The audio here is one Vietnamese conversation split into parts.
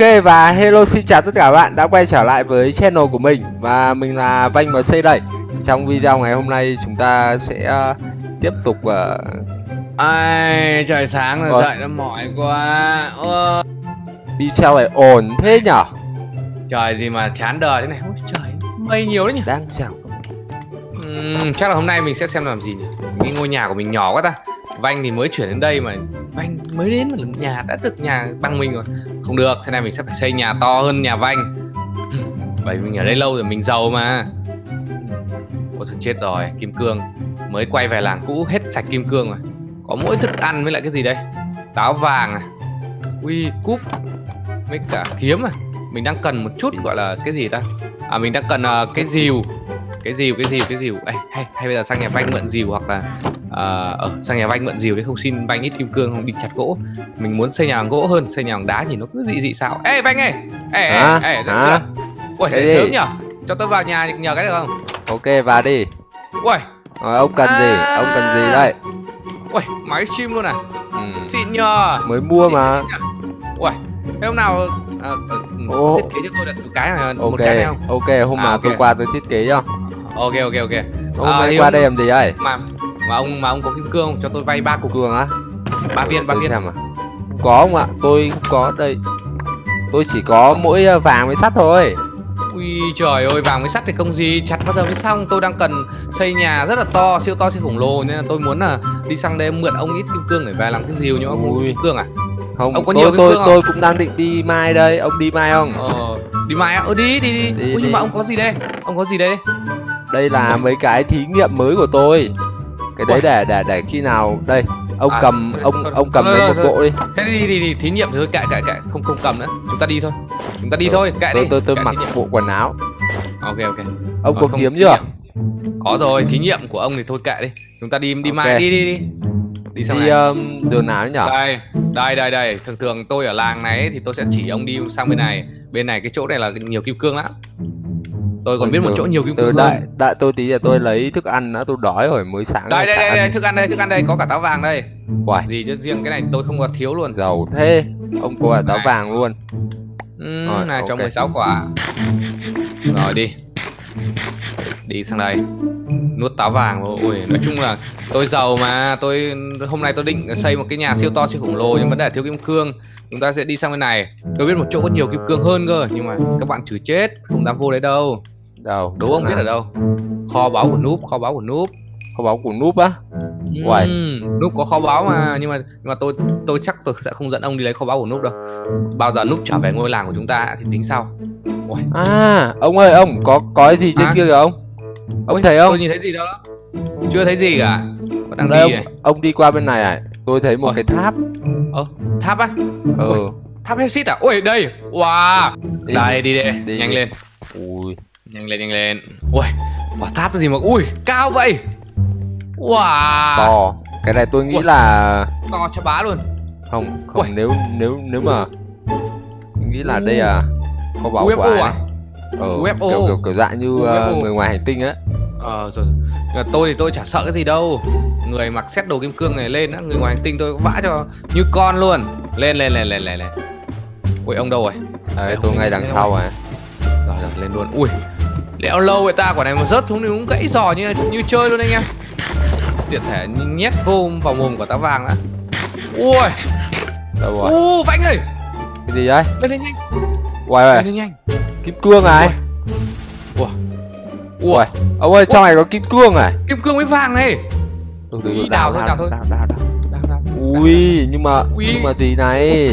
Ok và hello xin chào tất cả các bạn đã quay trở lại với channel của mình. Và mình là Vanh MC đây Trong video ngày hôm nay chúng ta sẽ uh, tiếp tục uh... Ai, trời sáng rồi Ủa? dậy nó mỏi quá. Ơ, Video này ổn thế nhở? Trời gì mà chán đời thế này. Ôi trời, mây nhiều đấy nhỉ? Đang chào. Ừm, Chắc là hôm nay mình sẽ xem làm gì nhỉ? Cái ngôi nhà của mình nhỏ quá ta Vanh thì mới chuyển đến đây mà Vanh mới đến mà nhà đã được nhà bằng mình rồi. Không được, thế này mình sẽ phải xây nhà to hơn nhà Vanh. Bởi vì mình ở đây lâu rồi, mình giàu mà. Ôi thôi chết rồi, kim cương. Mới quay về làng cũ hết sạch kim cương rồi. Có mỗi thức ăn với lại cái gì đây? Táo vàng à? Ui, cúp mấy cả kiếm à? Mình đang cần một chút gọi là cái gì ta? À mình đang cần uh, cái dìu. Cái dìu cái dìu cái dìu. Ê, hay hay bây giờ sang nhà vanh mượn dìu hoặc là ờ ở sang nhà vanh mượn rìu đấy không xin vanh ít kim cương không đi chặt gỗ. Mình muốn xây nhà bằng gỗ hơn xây nhà bằng đá nhìn nó cứ dị dị sao ê vanh ơi! Ê ê Hả? ê Hả? ui gì? sớm nhở cho tôi vào nhà nhờ cái được không? Ok vào đi. Ui. Rồi ông cần gì? À. Ông cần gì đây? Ui máy chim luôn à? Ừ. xịn nhờ. Mới mua mà. ui thế hôm nào ờ, ờ, Ô. thiết kế cho tôi được một cái này một Ok cái này không? Ok hôm À, nào ok. tôi qua tôi thiết kế cho. Ok ok ok. Hôm À, nay qua hôm- đây làm gì đây mà mà ông mà ông có kim cương không? Cho tôi vay ba cục Cương á. Ba viên ba viên. à? Không có không ạ? Tôi không có đây. Tôi chỉ có mỗi uh, vàng với sắt thôi. Ui trời ơi vàng với sắt thì không gì? Chặt bao giờ mới xong? Tôi đang cần xây nhà rất là to siêu to siêu khổng lồ nên là tôi muốn là đi sang đây mượn ông ít kim cương để về làm cái rìu nhưng ông không kim cương à? Không Ông có tôi nhiều kim tôi cương tôi cũng đang định đi mai đây. Ông đi mai không? Ờ đi mai á? Ờ đi đi đi, Đi, Ui, đi. nhưng mà ông có gì đây? Ông có gì đây? Đây là mấy cái thí nghiệm mới của tôi Cái đấy để để để khi nào Đây Ông À, cầm thôi, ông thôi, ông cầm thôi, lấy một bộ đi. Thế đi đi đi thí nghiệm thì thôi kệ kệ kệ không không cầm nữa. Chúng ta đi thôi chúng ta đi thôi kệ đi. tôi tôi mặc bộ quần áo. Ok ok. Ông có kiếm chưa? có rồi thí nghiệm của ông thì thôi kệ đi. Chúng ta đi đi mai đi đi đi. Đi sang Đi um, đường nào nhở đây đây đây đây. Thường thường tôi ở làng này thì tôi sẽ chỉ ông đi sang bên này. Bên này cái chỗ này là nhiều kim cương lắm tôi còn biết một chỗ nhiều kim cương đợi hơn đợi tôi tí là tôi lấy thức ăn đã tôi đói rồi mới sáng đây đây đây, thức ăn đây thức ăn đây có cả táo vàng đây. Uầy, gì chứ riêng cái này tôi không có thiếu luôn. Giàu thế Ông có cả táo Này. vàng luôn. Ừ, Rồi, này cho ok. 16 quả. Rồi đi. Đi sang đây nuốt táo vàng ui nói chung là tôi giàu mà. Tôi hôm nay tôi định xây một cái nhà siêu to siêu khổng lồ nhưng vấn đề thiếu kim cương. Chúng ta sẽ đi sang bên này. Tôi biết một chỗ có nhiều kim cương hơn cơ nhưng mà các bạn chửi chết không dám vô đấy đâu. Đâu? Đố ông biết ở đâu? Kho báu của núp kho báu của núp Kho báu của núp á? Uầy. Ừm, núp có kho báu mà nhưng mà nhưng mà tôi tôi chắc tôi sẽ không dẫn ông đi lấy kho báu của núp đâu. Bao giờ núp trở về ngôi làng của chúng ta thì tính sau. À ông ơi ông có có gì trên Hả? kia kìa ông Ông Ôi, thấy không? tôi nhìn thấy gì đâu đó? Chưa thấy gì cả. Vẫn đang Đây đi ông, này. ông đi qua bên này à? Tôi thấy một Ôi. cái tháp. Tháp á? Ừ. Ôi. tháp Hexit à? Ui đây! Wow! Đi. đây đi đi, Đi, nhanh đi. lên. Ui. Nhanh lên nhanh lên. Ui quả tháp gì mà ui cao vậy! Wow! To. Cái này tôi nghĩ Ui. là to cho bá luôn. Không không. Uầy. nếu nếu nếu mà tôi Nghĩ là đây là Kho báu của UFO ai à? Này Ờ UFO. kiểu, kiểu, kiểu dạng như ờ, UFO. người ngoài hành tinh á. Ờ rồi. Mà tôi thì tôi chả sợ cái gì đâu. Người mặc xét đồ kim cương này lên á Người ngoài hành tinh tôi vã cho như con luôn. Lên lên lên lên lên lên. Ui ông đâu rồi? Đấy tôi ngay đằng sau à Rồi. Rồi lên luôn. Ui Lẽo lâu vậy ta quả này mà rớt xuống thì cũng gãy giò như như chơi luôn anh em. Tiện thể nhét vô vào mồm của táo vàng đã Ui. Đâu rồi? U vãnh ơi Cái gì đấy Lên lên nhanh. Uầy. Lên lên nhanh Kim cương này. Ui Uầy Ông ơi trong này có kim cương này. Kim cương với vàng này. Từ Ý, đào thôi, đào đào thôi. đào đào đào. Ui nhưng mà nhưng mà gì này?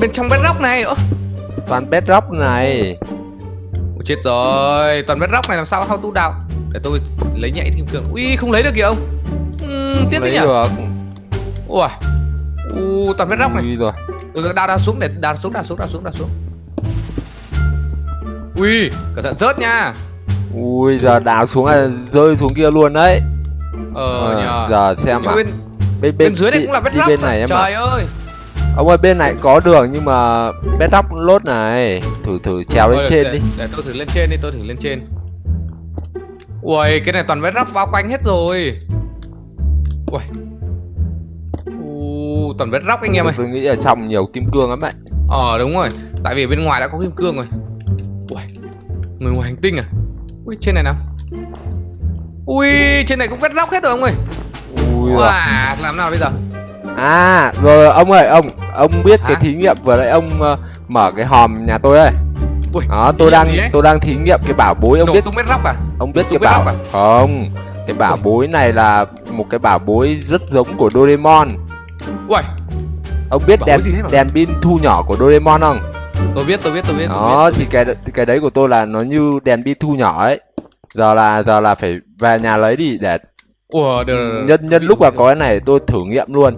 Bên trong bedrock này ơ. Toàn bedrock này. Ôi, chết rồi. Toàn bedrock này làm sao how tu đào để tôi lấy nhảy kim cương. Ui không lấy được kìa ông. Uhm, tiếp đi Lấy nhỉ? được. Ui u toàn bedrock này. Ui rồi. Từ đào đào xuống để đào xuống đào xuống đào xuống đào xuống ui cẩn thận rớt nha. Ui giờ đào xuống là rơi xuống kia luôn đấy. Ờ Ờ, nhờ. Giờ xem ạ bên, bên, bên dưới này đi- cũng là bedrock bên này em trời ơi. Ông ơi bên này có đường nhưng mà bedrock lốt này. Thử thử trèo lên trên để, đi. để tôi thử lên trên đi tôi thử lên trên. Ui cái này toàn bedrock bao quanh hết rồi. Ui u toàn bedrock anh em ơi. tôi, nghĩ là trong nhiều kim cương lắm đấy. Ờ đúng rồi. Tại vì bên ngoài đã có kim cương rồi. Ui Người ngoài hành tinh à? Ui trên này nào? Ui trên này cũng vết róc hết rồi ông ơi. Ui. Wow làm nào bây giờ? À rồi ông ơi ông ông biết cái Hả? thí nghiệm vừa nãy ông ờ, mở cái hòm nhà tôi đây Ui đó tôi đang tôi đang thí nghiệm cái bảo bối ông Nổ biết tung róc à? ông biết cái bảo lọc không? Cái bảo Ui. bối này là một cái bảo bối rất giống của Doraemon. Ui ông biết Bảo đèn đèn pin thu nhỏ của Doraemon không Tôi biết tôi biết tôi biết tôi biết đó thì cái cái đấy của tôi là nó như đèn pin thu nhỏ ấy. Giờ là giờ là phải về nhà lấy đi để Ủa được, được, được. nhân nhân lúc mà có cái này tôi thử nghiệm luôn.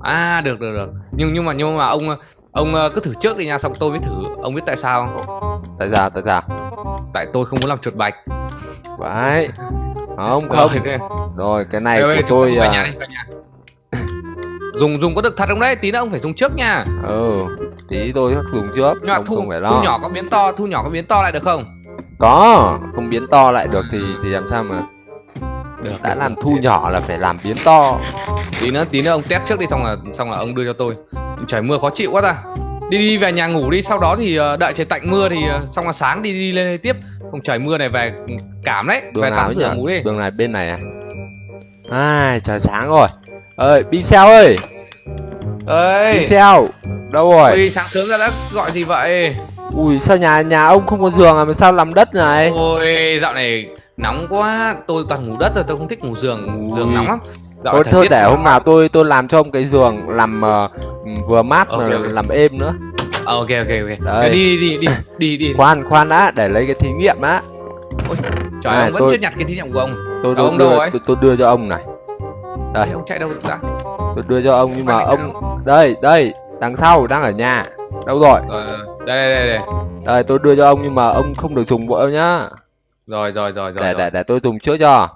À được được được. Nhưng nhưng mà nhưng mà ông Ông ờ, cứ thử trước đi nha xong tôi mới thử Ông biết tại sao. Không tại sao tại sao? Tại tôi không muốn làm chuột bạch. Đấy Không Rồi, không. Thế- Rồi cái này đây, của tôi à, nhà. dùng dùng có được thật không đấy? Tí nữa ông phải dùng trước nha. Ừ Tí tôi dùng trước. Nhưng mà Không, thu không phải thu lo nhỏ có biến to thu nhỏ có biến to lại được không? Có Không biến to lại được thì thì làm sao mà được Đã được, làm thu nhỏ là phải làm biến to. Tí nữa tí nữa ông test trước đi xong là xong là ông đưa cho tôi. Trời mưa khó chịu quá ta. Đi đi về nhà ngủ đi sau đó thì ờ, đợi trời tạnh mưa thì ờ, xong là sáng đi đi lên tiếp. Không trời mưa này về cảm đấy. Đường về tắm rửa ngủ đi. Đường này bên này à? Ai trời sáng rồi. Ơi Pixel ơi! Ơi Pixel Đâu rồi? Ôi sáng sớm ra đã gọi gì vậy? Ui sao nhà nhà ông không có giường à? Mà sao làm đất này? Ôi dạo này nóng quá. Tôi toàn ngủ đất rồi tôi không thích ngủ giường. Giường Ui. nóng lắm. Dạo Thôi thôi để hôm nào tôi tôi làm cho ông cái giường làm ờ, vừa mát mà Ok, ok. làm êm nữa. Ờ, ok ok ok. Đây. đi đi đi đi đi. Khoan khoan đã để lấy cái thí nghiệm á. Trời À, ông vẫn tôi- chưa nhặt cái thí nghiệm của ông. tôi, Đâu, tôi, ông đâu đưa, rồi? tôi, tôi đưa cho ông này. Đây. Đấy, ông chạy đâu đã tôi đưa cho ông nhưng mà ông đây đây đằng sau đang ở nhà. Đâu rồi? Rồi đây đây đây đây. Đây tôi đưa cho ông nhưng mà ông không được dùng vội nhá. Rồi rồi rồi rồi để rồi. để để tôi dùng trước cho.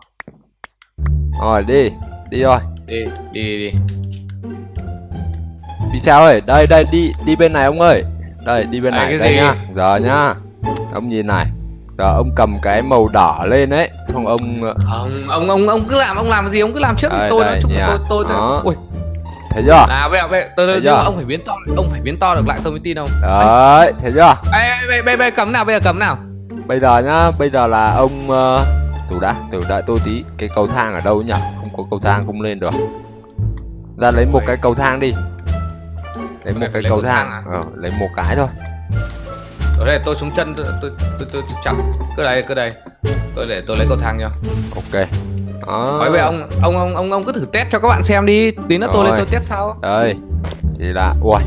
Rồi đi đi rồi đi đi đi đi. Đi sao ơi đây đây đi đi bên này ông ơi. Đây đi bên Đây, này đây gì? nhá. Giờ nhá. Ông nhìn này. Giờ ông cầm cái màu đỏ lên ấy xong ông ờ, không ông ông ông cứ làm ông làm gì? Ông cứ làm trước Đây, tôi đây, nói chung là tôi tôi tôi. Đó. ui thấy chưa? Là bây bây Thấy nhưng mà chưa? ông phải biến to ông phải biến to được lại tôi mới tin ông. Đấy thấy chưa? Ê bây bây bây cấm nào bây giờ cấm nào. Bây giờ nhá bây giờ là ông uh, từ đã từ đợi tôi tí cái cầu thang ở đâu nhỉ? Không có cầu thang không lên được. Ra lấy một cái cầu thang đi. Lấy một cái lấy cầu thang thang. à? ờ, lấy một cái thôi. Ở đây tôi xuống chân tôi tôi tôi, tôi, tôi chặn cứ đây cứ đây. Tôi để tôi lấy cầu thang cho. Ok đó nói với ông ông ông ông ông cứ thử test cho các bạn xem đi. Tí nữa tôi lên tôi test sau. Đây thì là ui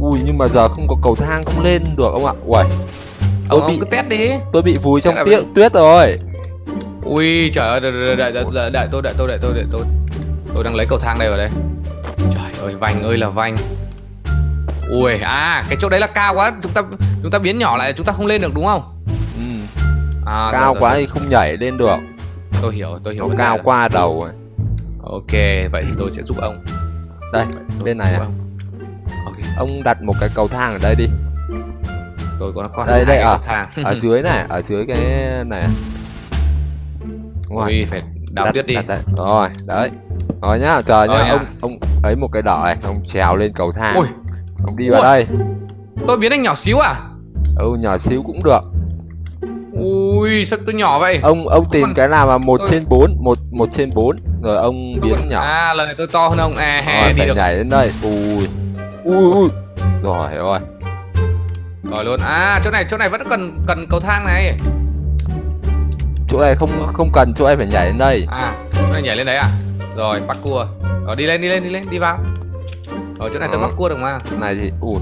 ui nhưng mà giờ không có cầu thang không lên được ông ạ. Ui tôi ông, ông bị cứ test đi. tôi bị vùi trong là tuyết rồi. Ui trời ơi đợi đợi đợi đợi, đợi, đợi tôi đợi tôi đợi tôi đợi tôi. Tôi đang lấy cầu thang đây vào đây. Trời ơi vành ơi là vành. Ui à cái chỗ đấy là cao quá. Chúng ta chúng ta biến nhỏ lại chúng ta không lên được đúng không? Ừ. à, cao rồi, quá rồi, thì không nhảy lên được tôi hiểu tôi hiểu nó cao qua đầu rồi. Ok vậy thì tôi sẽ giúp ông. Đây bên này à? ông. ok. Ông đặt một cái cầu thang ở đây đi. Tôi có có Đây, đây, ở- thang. ở dưới này ở dưới cái này. Ui phải đào đặt, tuyết đi. đặt đây. rồi đấy. Rồi nhá chờ Rồi nhá nhá. ông ông ấy một cái đỏ này ông trèo lên cầu thang. Ui. Ông đi vào Ui. đây. Tôi biến anh nhỏ xíu à? Ừ nhỏ xíu cũng được ui sao tôi nhỏ vậy? Ông ông tìm Còn- cái nào mà một trên bốn một một trên bốn rồi ông biến nhỏ. À lần này tôi to hơn ông. À hè đi được. nhảy lên đây. Ui. Ui ui rồi rồi. Rồi luôn. À chỗ này chỗ này vẫn cần cần cầu thang này. Chỗ này không không cần chỗ này phải nhảy lên đây. À chỗ này nhảy lên đấy à? Rồi bắt cua. Rồi đi lên đi lên đi lên đi vào. Rồi chỗ này tôi Đó. bắt cua được mà. Này thì ui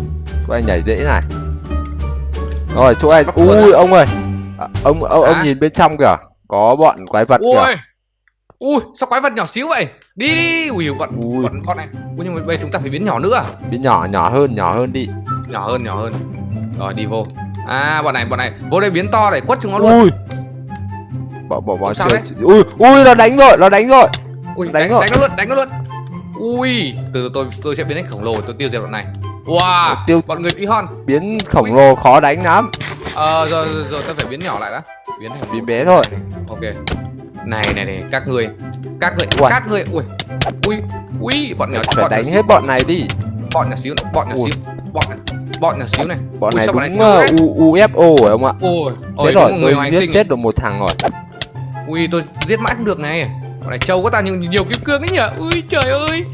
chỗ này nhảy dễ này. Rồi chỗ này ui ông ơi À, ông ông, ông nhìn bên trong kìa. Có bọn quái vật kìa. Ui. Ui sao quái vật nhỏ xíu vậy? Đi đi. Ui bọn Ui. bọn con này. Ui nhưng mà bây chúng ta phải biến nhỏ nữa à? biến nhỏ nhỏ hơn nhỏ hơn đi. Nhỏ hơn nhỏ hơn. Rồi đi vô. À bọn này bọn này. Vô đây biến to để quất chúng nó luôn. Ui. Bỏ bỏ bỏ Sao chơi. đấy? ui ui nó đánh rồi nó đánh rồi. Ui đánh đánh, rồi. đánh nó luôn đánh nó luôn. Ui từ từ tôi tôi sẽ biến thành khổng lồ tôi tiêu diệt bọn này. Wow tiêu bọn người tí hon. Biến khổng lồ khó đánh lắm ờ rồi rồi, rồi tôi phải biến nhỏ lại đã. Biến thành biến bé thôi. Ok. Này này này các người. Các người Uầy. các người ui. Ui ui bọn nhỏ phải bọn đánh hết bọn này đi. Bọn nhỏ xíu bọn nhỏ xíu bọn bọn nhỏ xíu này. Bọn này đúng UFO rồi ông ạ. Ôi chết rồi người giết chết được một thằng rồi. Ui tôi giết mãi không được này. Bọn này trâu quá ta nhưng nhiều kim cương đấy nhỉ. Ui trời ơi.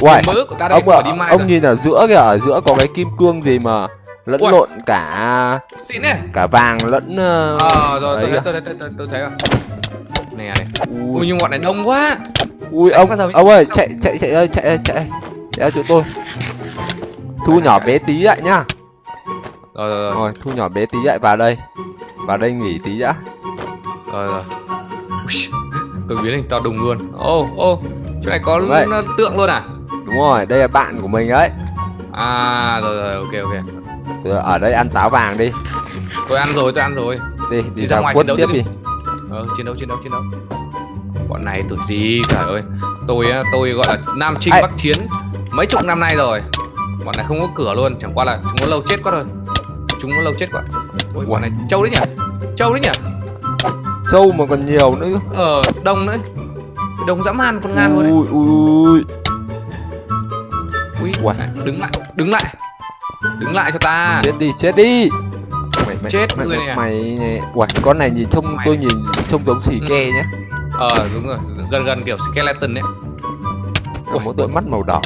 Uầy, mỡ của ta đây ông phải đi mai ông nhìn ở giữa kìa ở giữa có cái kim cương gì mà lẫn Uầy. lộn cả xịn này cả vàng lẫn ờ, ờ rồi tôi đấy thấy tôi thấy tôi, tôi, tôi thấy rồi. Nè này ui ui, nhưng bọn này đông quá. Ui ông ông ơi chạy chạy chạy ơi chạy chạy chạy chỗ tôi. Thu nhỏ bé tí lại nhá. Rồi rồi rồi. Thu nhỏ bé tí lại vào đây. Vào đây nghỉ tí đã. Rồi rồi. Ui, tôi biến thành to đùng luôn. Ô ô chỗ này có tượng luôn à? Đúng rồi đây là bạn của mình đấy à rồi rồi ok ok ở đây ăn táo vàng đi. Tôi ăn rồi tôi ăn rồi. Đi đi, Đi ra ra ngoài quất tiếp đi. đi. ờ chiến đấu chiến đấu chiến đấu. Bọn này tuổi gì trời ơi. Tôi tôi gọi là nam trinh Ai? bắc chiến. Mấy chục năm nay rồi. Bọn này không có cửa luôn chẳng qua là chúng có lâu chết quá rồi chúng có lâu chết quá. Ôi, bọn này trâu đấy nhỉ? Trâu đấy nhỉ? Sâu mà còn nhiều nữa. Ờ đông nữa đông dã man con ngan luôn đấy. Ui ui ui. Ui, đứng lại đứng lại đứng lại cho ta. Chết đi chết đi. Mày mày Chết mày, người mày, này à? mày uầy con này nhìn trông Mày tôi nhìn trông giống xì Ừ. ke nhá. Ờ đúng rồi gần gần kiểu skeleton đấy. Có một đôi mắt màu đỏ.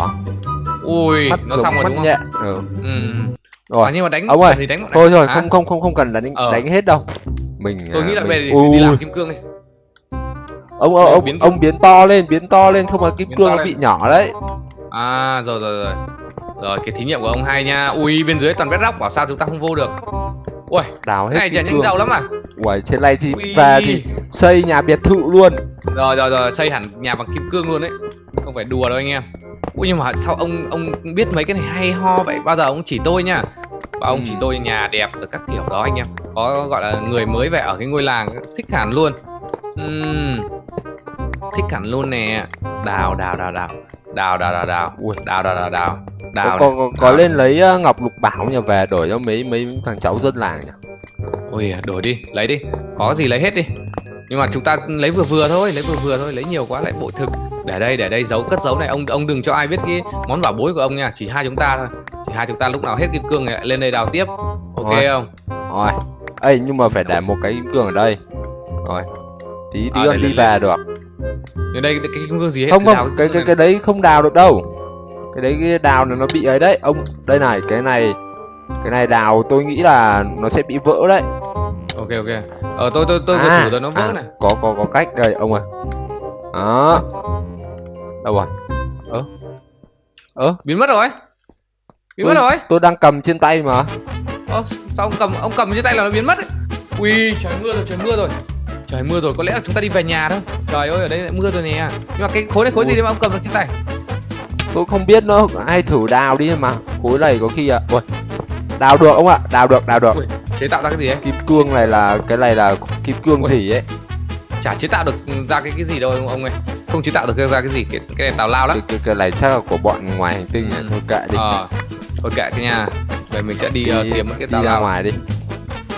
Ui mắt nó xong rồi mắt đúng không? nhẹ. Ừ. ừ. rồi. À, nhưng mà đánh Ông ơi, thì đánh thôi rồi Hả? không không không không cần là đánh Ờ. đánh hết đâu. Mình tôi à, nghĩ là mình- về thì đi làm kim cương đi. Ông ông ông biến ông biến to lên biến to lên không là kim cương nó bị nhỏ đấy. À rồi rồi rồi rồi cái thí nghiệm của ông hay nha. Ui bên dưới toàn bedrock bảo sao chúng ta không vô được? Ui đào hết cái này chả nhanh giàu lắm à? Uầy trên này thì Ui. về thì xây nhà biệt thự luôn. Rồi rồi rồi xây hẳn nhà bằng kim cương luôn đấy không phải đùa đâu anh em. Ui nhưng mà sao ông ông biết mấy cái này hay ho vậy? Bao giờ ông chỉ tôi nha. Và ông Ừ. chỉ tôi nhà đẹp rồi các kiểu đó anh em. Có gọi là người mới về ở cái ngôi làng thích hẳn luôn. Ừm, thích hẳn luôn nè. Đào đào đào đào đào đào đào đào. Ui. đào đào đào đào. Đào có, này. có, có Đào. lên lấy ờ, ngọc lục bảo nhà về đổi cho mấy mấy thằng cháu dân làng nhỉ? Ôi đổi đi lấy đi. Có gì lấy hết đi. Nhưng mà chúng ta lấy vừa vừa thôi lấy vừa vừa thôi lấy nhiều quá lại bội thực. Để đây để đây giấu cất giấu này. Ông ông đừng cho ai biết cái món bảo bối của ông nha. Chỉ hai chúng ta thôi. Chỉ hai chúng ta lúc nào hết kim cương này lại lên đây đào tiếp. Ok Rồi. không? Rồi. Ấy nhưng mà phải để một cái kim cương ở đây. Rồi. Tí tí À, con đi về được ở đây cái kim cương gì hết không không cái cái cái đấy không đào được đâu. Cái đấy cái đào là nó bị ấy đấy. Ông đây này cái này cái này đào tôi nghĩ là nó sẽ bị vỡ đấy. Ok ok. Ờ tôi tôi tôi À, thử rồi nó vỡ à, này. có có có cách. Đây ông ơi. Đó. Đâu rồi? Ơ? Ơ? Biến mất rồi. Biến Ui. mất rồi. tôi đang cầm trên tay mà. Ơ, sao ông cầm ông cầm trên tay là nó biến mất ấy? Ui, trời mưa rồi, trời mưa rồi. Trời mưa rồi, có lẽ là chúng ta đi về nhà thôi. Trời ơi, ở đây lại mưa rồi nè. Nhưng mà cái khối này khối gì Ui. đấy mà ông cầm được trên tay? tôi không biết nữa ai thử đào đi mà khối này có khi à ui đào được ông ạ đào được đào được Ui, chế tạo ra cái gì ấy? kim cương này là cái này là kim cương Ui. gì ấy Chả chế tạo được ra cái cái gì đâu ông, ơi. Không chế tạo được ra cái gì, cái cái này tào lao lắm. cái, cái, cái này chắc là của bọn ngoài hành tinh này Ừ. thôi kệ đi Ờ. Thôi kệ cái nhà. Vậy mình sẽ đi, uh, tìm cái đi tào ra lao. ngoài đi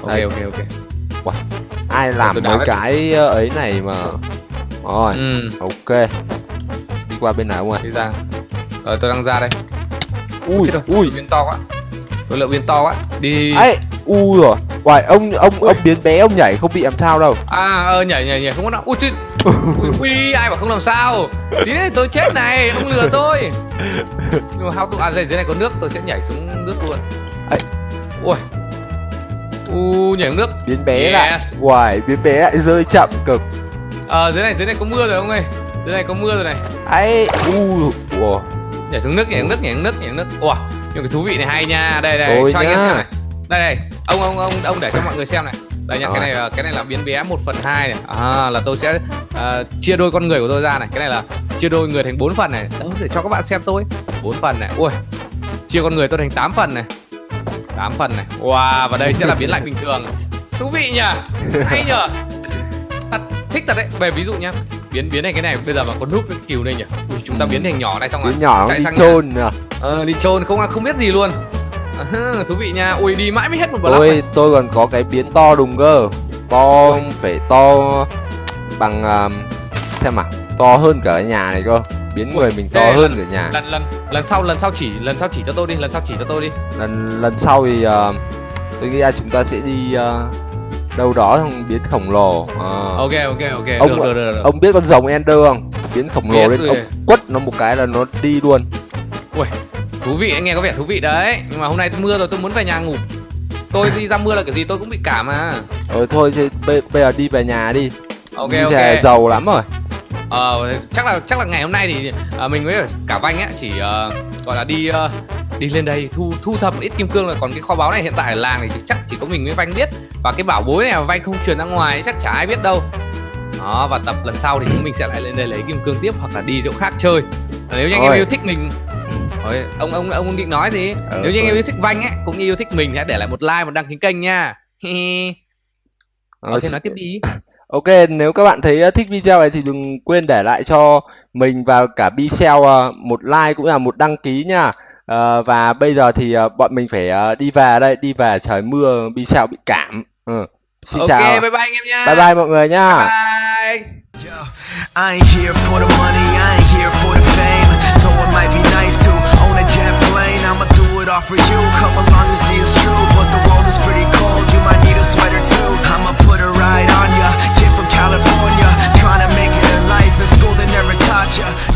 Ok ok ok. Ai làm mấy cái ờ, ấy này mà rồi Ừ, ok đi qua bên nào ông ơi đi ra. Rồi tôi đang ra đây. ui rồi, ui biến to quá. Tôi lượng biến to quá. Đi. ấy ui rồi Uầy, ông ông Ui. ông biến bé ông nhảy không bị làm sao đâu À ờ, nhảy nhảy nhảy không có nào. Ui chứ. Ui, ui ai bảo không làm sao. Tí này tôi chết này, ông lừa tôi. How to à dưới này có nước, tôi sẽ nhảy xuống nước luôn. Ấy. Ui. U nhảy nước. biến bé Yes. lại Uầy, biến bé lại rơi chậm cực Ờ dưới này dưới này có mưa rồi ông ơi. Dưới này có mưa rồi này. ấy ui ủa Nhảy xuống nước, nhảy xuống nước, nhảy xuống nước, nhảy xuống nước. Ủa, nhưng cái thú vị này hay nha. Đây đây, Ôi cho anh em nhá. xem này. Đây đây, ông ông ông ông để cho mọi người xem này. Đây nhá, cái này cái này là biến bé 1 phần 2 này. À là tôi sẽ à, chia đôi con người của tôi ra này. Cái này là chia đôi người thành 4 phần này. Đó để cho các bạn xem tôi. 4 phần này. Ui. Chia con người tôi thành 8 phần này. 8 phần này. Wow, và đây sẽ là biến lại bình thường. Thú vị nhỉ? Hay nhờ. Thật thích thật đấy. Về ví dụ nhá. Biến biến này cái này bây giờ mà có núp cái kiều đây nhỉ. Ui, chúng ta biến thành nhỏ này xong rồi biến nhỏ chạy đi sang chôn Ờ đi chôn không không biết gì luôn à, Thú vị nha Ui đi mãi mới hết một block tôi này. tôi còn có cái biến to đùng cơ to phải to bằng um, xem nào to hơn cả nhà này cơ biến người mình to hơn cả nhà. lần lần lần sau lần sau chỉ lần sau chỉ cho tôi đi lần sau chỉ cho tôi đi. Lần lần sau thì ờ, tôi nghĩ là chúng ta sẽ đi ờ, đâu đó xong biến khổng lồ. Ờ. ok ok ok. Ông- được, được, được, được. ông biết con rồng ender không? Biến khổng lồ lên rồi. ông quất nó một cái là nó đi luôn. Thú vị nghe có vẻ thú vị đấy. Nhưng mà hôm nay mưa rồi tôi muốn về nhà ngủ. Tôi đi ra mưa là kiểu gì tôi cũng bị cảm mà rồi thôi thì bây, bây giờ đi về nhà đi. Ok ok. giàu lắm rồi ờ chắc là chắc là ngày hôm nay thì à, mình với cả vanh á chỉ ờ, gọi là đi ờ, đi lên đây thu thu thập ít kim cương là còn cái kho báu này hiện tại ở làng thì chắc chỉ có mình với vanh biết. Và cái bảo bối này mà vanh không truyền ra ngoài chắc chả ai biết đâu. Đó và tập lần sau thì chúng mình sẽ lại lên đây lấy kim cương tiếp hoặc là đi chỗ khác chơi. Nếu như anh em yêu thích mình Ôi, ông ông ông định nói gì? Ờ, nếu như anh em thôi. yêu thích vanh ấy cũng như yêu thích mình thì hãy để lại một like một đăng ký kênh nha. Có thể nói tiếp đi Ok, nếu các bạn thấy thích video này thì đừng quên để lại cho mình và cả Bicel uh, một like cũng là một đăng ký nha. Ờ, và bây giờ thì uh, bọn mình phải đi về đây, đi về trời mưa, Bicel bị cảm. Ừ. Xin ok chào. bye bye anh em nha Bye bye mọi người nha. bye. Yo, I ain't here for the money, I ain't here for the fame. Though it might be nice to own a jet plane, I'ma do it all for you. Come along and see it's true, but the world is pretty cold. You might need a smile. Sriracha